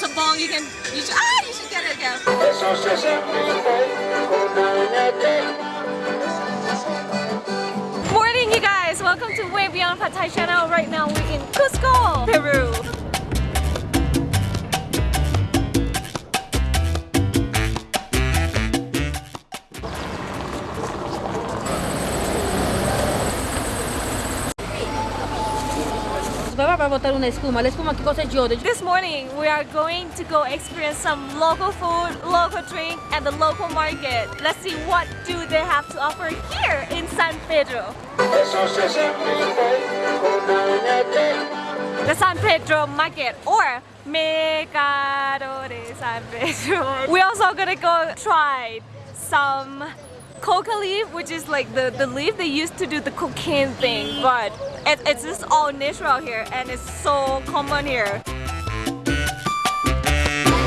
sabong, you can, you should, ah, you should get it again. Morning, you guys. Welcome to Way Beyond Pad channel. Right now, we're in Cusco, Peru. Para botar una espuma. La espuma, ¿qué cosa es? This morning, we are going to go experience some local food, local drink, and the local market. Let's see what do they have to offer here in San Pedro. The San Pedro Market or Mercado de San Pedro. We're also gonna go try some coca leaf, which is like the, the leaf they used to do the cocaine thing, but it, it's just all natural here and it's so common here.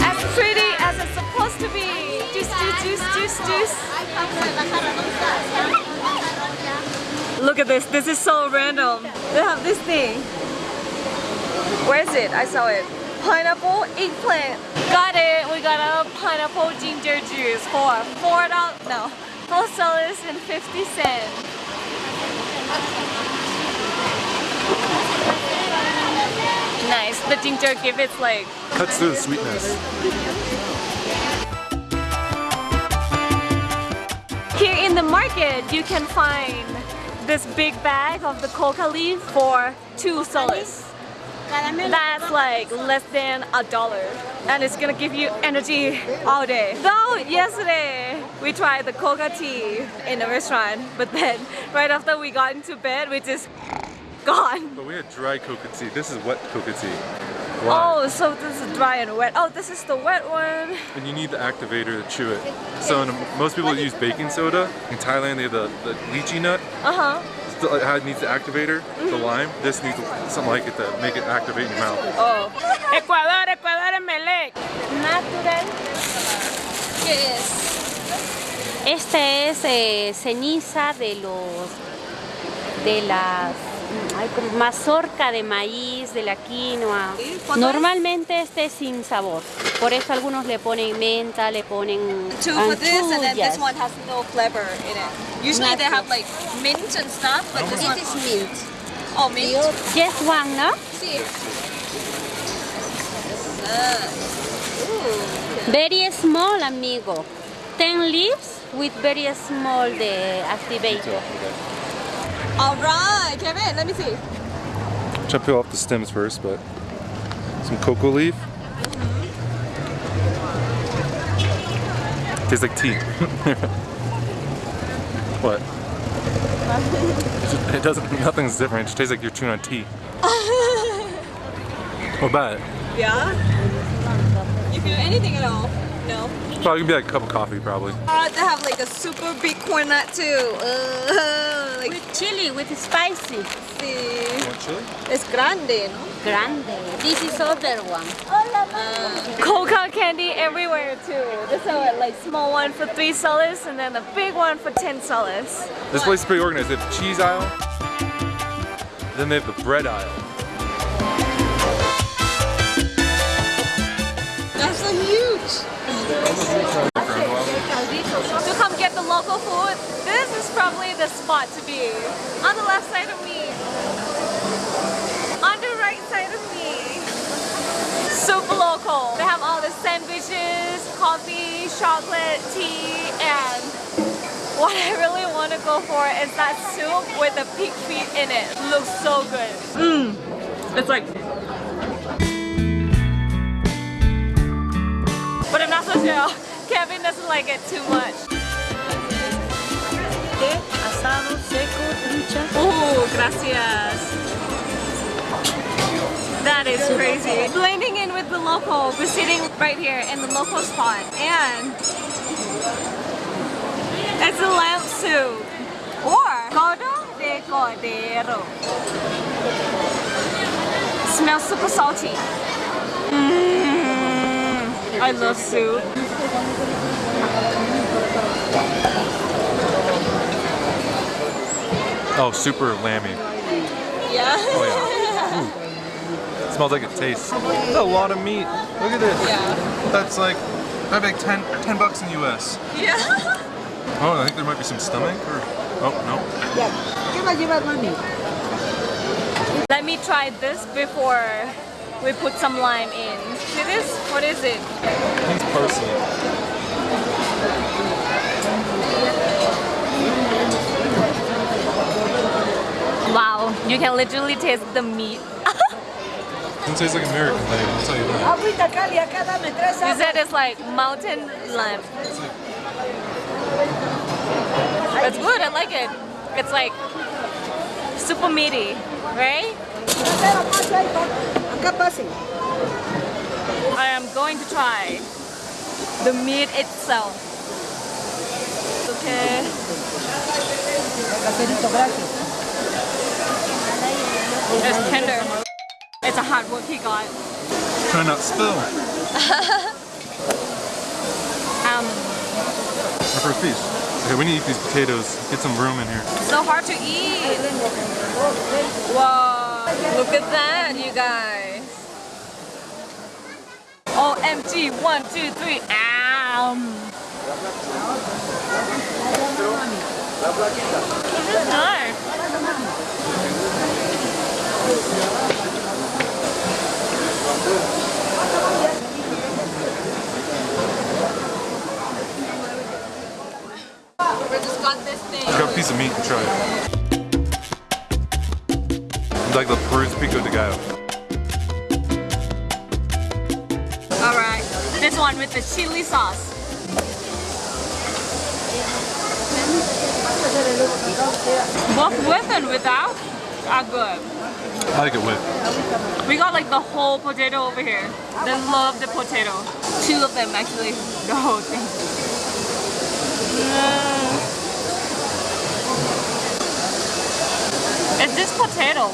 As pretty as it's supposed to be. Juice, juice, juice, juice, juice. Look at this, this is so random. They have this thing. Where is it? I saw it. Pineapple eggplant. Got it. We got a pineapple ginger juice for four dollars. No, dollars and fifty cents. cents. Nice. The ginger give it like Cuts through the sweetness. Here in the market, you can find this big bag of the coca leaf for two soles. That's like less than a dollar. And it's gonna give you energy all day. Though yesterday we tried the coca tea in a restaurant, but then right after we got into bed, we just gone. But we had dry coca tea. This is wet coca tea. Why? Oh, so this is dry and wet. Oh, this is the wet one. And you need the activator to chew it. So in, most people use baking soda. In Thailand, they have the, the lychee nut. Uh-huh. Still, it needs the activator, the lime. This needs something like it to make it activate in your mouth. Oh. Ecuador, Ecuador en Melec. Natural. ¿Qué es? Este es eh, ceniza de los de las mazorca de maíz, de la quinoa. Normalmente este es sin sabor. Por eso algunos le ponen menta, le ponen anchullas. no. Usually they have like mint and stuff, but this one is mint. oh mint. Just one, ¿no? Sí. Very small, amigo. 10 leaves with very small the activator. All right, Kevin, let me see. Try to peel off the stems first, but some coca leaf. Tastes like tea. what? It doesn't. Nothing's different. It just tastes like you're chewing on tea. what about it? Yeah. You feel anything at all? No. Probably gonna be like a cup of coffee, probably. I Uh, to have like a super big corn nut too. Uh, like With chili, with spicy. see. want chili? It's grande, no? Grande. This is other one. Coca candy everywhere too. There's a like small one for three soles and then a big one for ten soles. This place is pretty organized. They have the cheese aisle, then they have the bread aisle. To come get the local food, this is probably the spot to be. On the left side of me. On the right side of me. Super local. They have all the sandwiches, coffee, chocolate, tea, and what I really want to go for is that soup with the pig feet in it. Looks so good. Mmm. It's like But I'm not so sure. Kevin doesn't like it too much. Asado, seco, trucha. Ooh, gracias. That is crazy. Blending in with the local. We're sitting right here in the local spot and it's a lamb soup or caldo de cordero. Smells super salty. I love soup. Oh, super lammy. Yeah. Oh yeah. smells like it tastes. That's a lot of meat. Look at this. Yeah. That's like, that'd be 10, 10 bucks in the US. Yeah. Oh, I think there might be some stomach or, oh, no. ¿Qué va a llevar mami? Let me try this before we put some lime in. See this? What is it? It's parsley. Wow, you can literally taste the meat. Doesn't taste like American thing, I'll tell you that. Agüita Cali, acá dame tres You said it's like mountain lime. It's good, I like it. It's like super meaty, right? Acá pase ahí, pa. Acá pase. I am going to try the meat itself. Okay. It's tender. It's a hard work he got. Try not to spill. Um, Our first piece. Okay, we need to eat these potatoes. Get some room in here. so hard to eat. Wow, look at that, you guys. OMG, one, two, three, um. This is nice. Just got a piece of meat and try it. It's like the Peru's pico de gallo. One with the chili sauce. Both with and without are good. I like it with. We got like the whole potato over here. They love the potato. Two of them actually, the whole thing. Mm. It's this potato.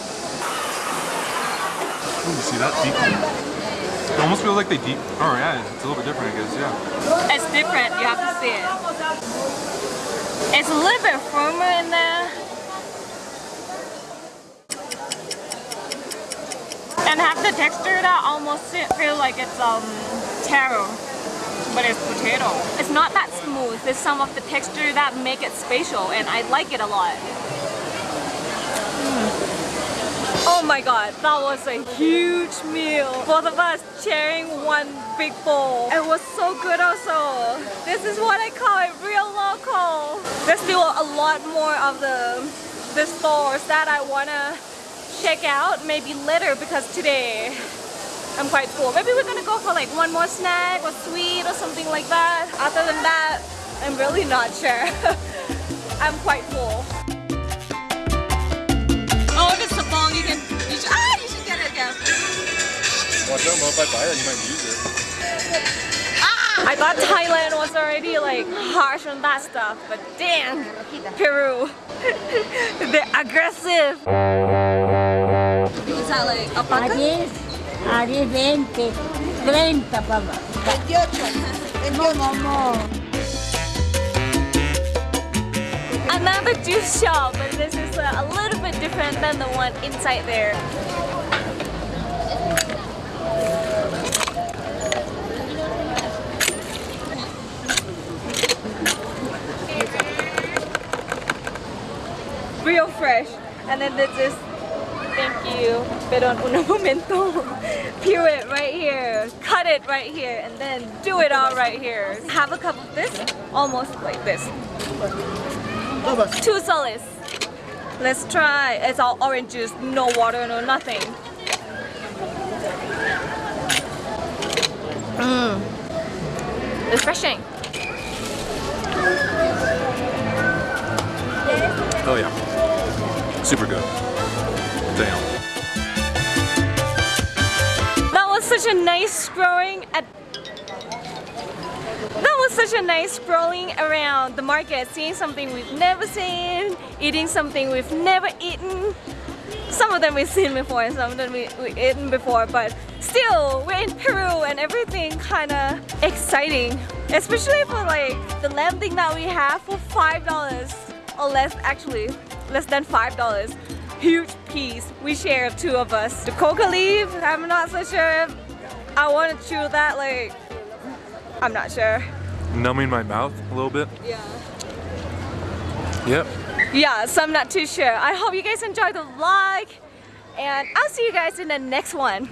Ooh, see that deep? It almost feels like they deep. Oh yeah, it's a little bit different, I guess. Yeah. It's different, you have to see it. It's a little bit firmer in there. And have the texture that almost feel like it's um taro, but it's potato. It's not that smooth. There's some of the texture that make it spatial, and I like it a lot. Oh my god, that was a huge meal. Both of us sharing one big bowl. It was so good also. This is what I call it real local. There's still a lot more of the, the stores that I wanna check out maybe later because today I'm quite full. Maybe we're gonna go for like one more snack or sweet or something like that. Other than that, I'm really not sure. I'm quite full. Watch out, if I buy that, you might use it. I thought Thailand was already like harsh on that stuff, but damn, Peru, they're aggressive. Is that like A alpaca? 10, a 10, 20, 30, papá. 28. No, no, Another juice shop, but this is uh, a little bit different than the one inside there. Real fresh. And then there's this, thank you, pero un momento, peel it right here, cut it right here, and then do it all right here. Have a cup of this, almost like this. Two soles. Let's try. It's all orange juice, no water, no nothing. Mmm. Refreshing. Oh yeah. Super good. Damn. That was such a nice scrolling at that was such a nice scrolling around the market, seeing something we've never seen, eating something we've never eaten. Some of them we've seen before, and some of them we, we've eaten before, but still, we're in Peru and everything kind of exciting. Especially for like the lamb thing that we have for $5 or less, actually, less than $5. huge piece we share two of us. The coca leaf, I'm not so sure if I want to chew that like I'm not sure. Numbing my mouth a little bit. Yeah. Yep. Yeah, so I'm not too sure. I hope you guys enjoyed the vlog and I'll see you guys in the next one.